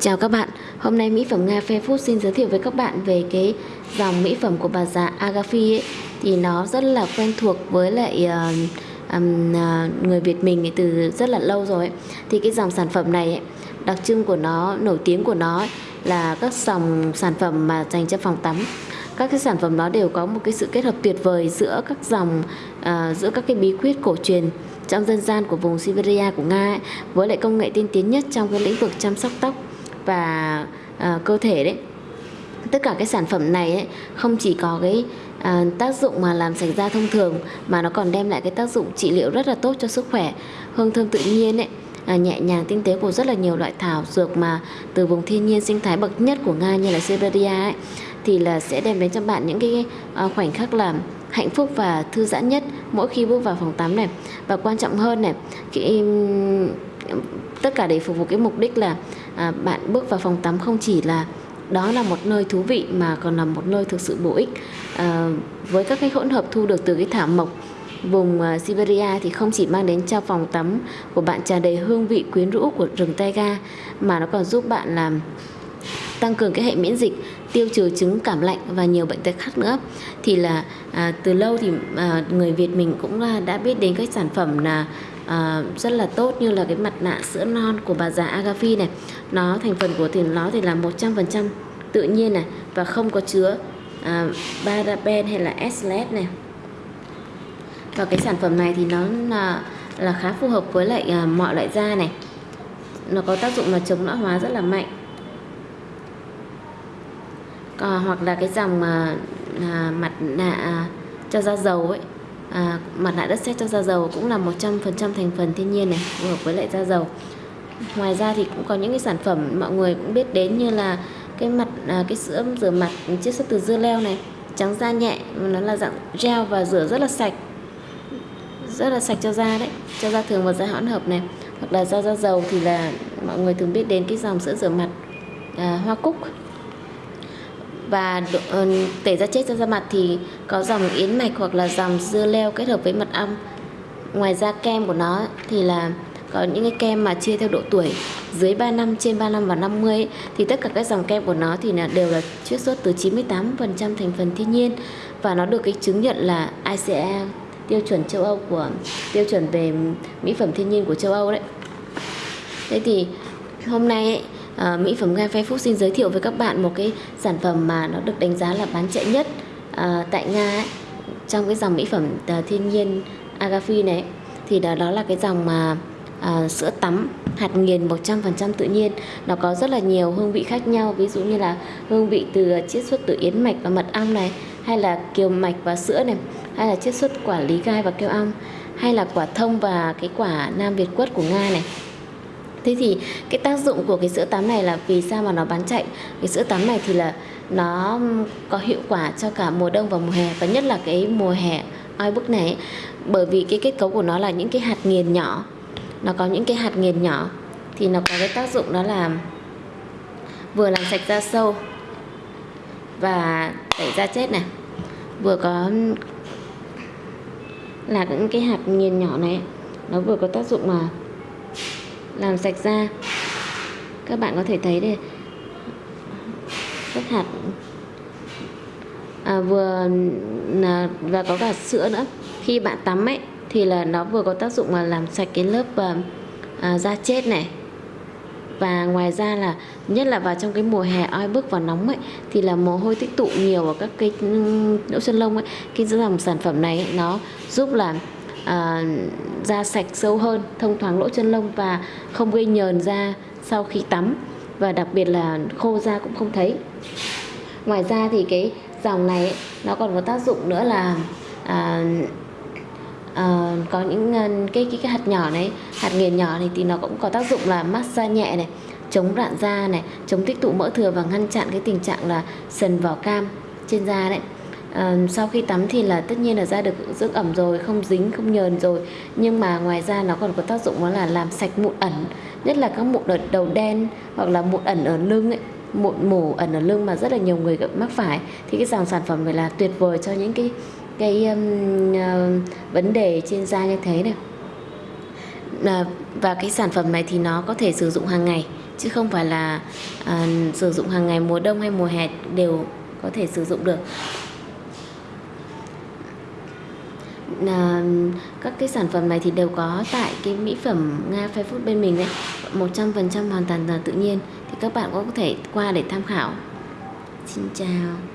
Chào các bạn, hôm nay Mỹ phẩm Nga Fair Food xin giới thiệu với các bạn về cái dòng mỹ phẩm của bà già Agafi ấy. Thì nó rất là quen thuộc với lại uh, um, uh, người Việt mình từ rất là lâu rồi ấy. thì cái dòng sản phẩm này ấy, đặc trưng của nó nổi tiếng của nó ấy, là các dòng sản phẩm mà dành cho phòng tắm. Các cái sản phẩm đó đều có một cái sự kết hợp tuyệt vời giữa các dòng uh, giữa các cái bí quyết cổ truyền trong dân gian của vùng Siberia của Nga ấy, với lại công nghệ tiên tiến nhất trong cái lĩnh vực chăm sóc tóc và uh, cơ thể đấy. Tất cả cái sản phẩm này ấy, không chỉ có cái à, tác dụng mà làm sạch da thông thường mà nó còn đem lại cái tác dụng trị liệu rất là tốt cho sức khỏe hương thơm tự nhiên ấy. À, nhẹ nhàng tinh tế của rất là nhiều loại thảo dược mà từ vùng thiên nhiên sinh thái bậc nhất của nga như là Siberia ấy thì là sẽ đem đến cho bạn những cái à, khoảnh khắc làm hạnh phúc và thư giãn nhất mỗi khi bước vào phòng tắm này. Và quan trọng hơn này cái tất cả để phục vụ cái mục đích là à, bạn bước vào phòng tắm không chỉ là đó là một nơi thú vị mà còn là một nơi thực sự bổ ích. À, với các cái hỗn hợp thu được từ cái thảo mộc vùng uh, Siberia thì không chỉ mang đến cho phòng tắm của bạn tràn đầy hương vị quyến rũ của rừng taiga mà nó còn giúp bạn làm tăng cường cái hệ miễn dịch tiêu trừ chứng cảm lạnh và nhiều bệnh tật khác nữa. Thì là à, từ lâu thì à, người Việt mình cũng là đã biết đến các sản phẩm là à, rất là tốt như là cái mặt nạ sữa non của bà già Agafi này. Nó thành phần của thì nó thì là 100% tự nhiên này và không có chứa à, paraben hay là SLS này. Và cái sản phẩm này thì nó là, là khá phù hợp với lại à, mọi loại da này. Nó có tác dụng là chống lão hóa rất là mạnh à, hoặc là cái dòng ờ, mà à, mặt nạ à, cho da dầu ấy. À, mặt nạ đất sét cho da dầu cũng là 100% thành phần thiên nhiên này phù hợp với lại da dầu. Ngoài ra thì cũng có những cái sản phẩm mọi người cũng biết đến như là cái mặt à, cái sữa rửa mặt chiết xuất từ dưa leo này trắng da nhẹ nó là dạng gel và rửa rất là sạch. Rất là sạch cho da đấy cho da thường và da hỗn hợp này. Hoặc là da da dầu thì là mọi người thường biết đến cái dòng sữa rửa mặt à, hoa cúc và ờ, tẩy da chết cho da mặt thì có dòng yến mạch hoặc là dòng dưa leo kết hợp với mật ong ngoài ra kem của nó thì là có những cái kem mà chia theo độ tuổi dưới 3 năm trên 3 năm và 50 ấy, thì tất cả các dòng kem của nó thì là đều là chiết xuất từ 98% thành phần thiên nhiên và nó được cái chứng nhận là ICE tiêu chuẩn châu Âu của tiêu chuẩn về mỹ phẩm thiên nhiên của châu Âu đấy. Thế thì hôm nay ấy, à, mỹ phẩm nga Fair Food xin giới thiệu với các bạn một cái sản phẩm mà nó được đánh giá là bán chạy nhất à, tại Nga ấy, trong cái dòng mỹ phẩm à, thiên nhiên Agafi này. Thì đó, đó là cái dòng mà à, sữa tắm hạt nghiền 100% tự nhiên. Nó có rất là nhiều hương vị khác nhau ví dụ như là hương vị từ chiết xuất từ yến mạch và mật ong này hay là kiều mạch và sữa này hay là chiết xuất quả lý gai và keo ong hay là quả thông và cái quả nam việt quất của nga này thế thì cái tác dụng của cái sữa tắm này là vì sao mà nó bán chạy? Cái sữa tắm này thì là nó có hiệu quả cho cả mùa đông và mùa hè và nhất là cái mùa hè oi bức này bởi vì cái kết cấu của nó là những cái hạt nghiền nhỏ. Nó có những cái hạt nghiền nhỏ thì nó có cái tác dụng đó là vừa làm sạch da sâu và tẩy da chết này. Vừa có là những cái hạt nghiền nhỏ này, nó vừa có tác dụng mà làm sạch da. Các bạn có thể thấy đây. Các hạt. À, vừa là và có cả sữa nữa. Khi bạn tắm ấy thì là nó vừa có tác dụng là làm sạch cái lớp à, à, da chết này. Và ngoài ra là nhất là vào trong cái mùa hè oi bức và nóng ấy thì là mồ hôi tích tụ nhiều ở các cái lỗ chân lông ấy. Cái dòng sản phẩm này ấy, nó giúp làm à, da sạch sâu hơn thông thoáng lỗ chân lông và không gây nhờn da sau khi tắm. Và đặc biệt là khô da cũng không thấy. Ngoài ra thì cái dòng này ấy, nó còn có tác dụng nữa là à, à, có những cái, cái cái hạt nhỏ này hạt nghiền nhỏ này thì nó cũng có tác dụng là massage nhẹ này chống rạn da này chống tích tụ mỡ thừa và ngăn chặn cái tình trạng là sần vỏ cam trên da đấy à, sau khi tắm thì là tất nhiên là da được dưỡng ẩm rồi không dính không nhờn rồi. Nhưng mà ngoài ra nó còn có tác dụng đó là làm sạch mụn ẩn nhất là các mụn ở đầu đen hoặc là mụn ẩn ở lưng ấy mụn mủ ẩn ở lưng mà rất là nhiều người mắc phải. Thì cái dòng sản phẩm này là tuyệt vời cho những cái cái um, uh, vấn đề trên da như thế này. À, và cái sản phẩm này thì nó có thể sử dụng hàng ngày chứ không phải là uh, sử dụng hàng ngày mùa đông hay mùa hè đều có thể sử dụng được. À, các cái sản phẩm này thì đều có tại cái mỹ phẩm Nga Fair Food bên mình đấy. 100% hoàn toàn là tự nhiên. Thì các bạn cũng có thể qua để tham khảo. Xin chào.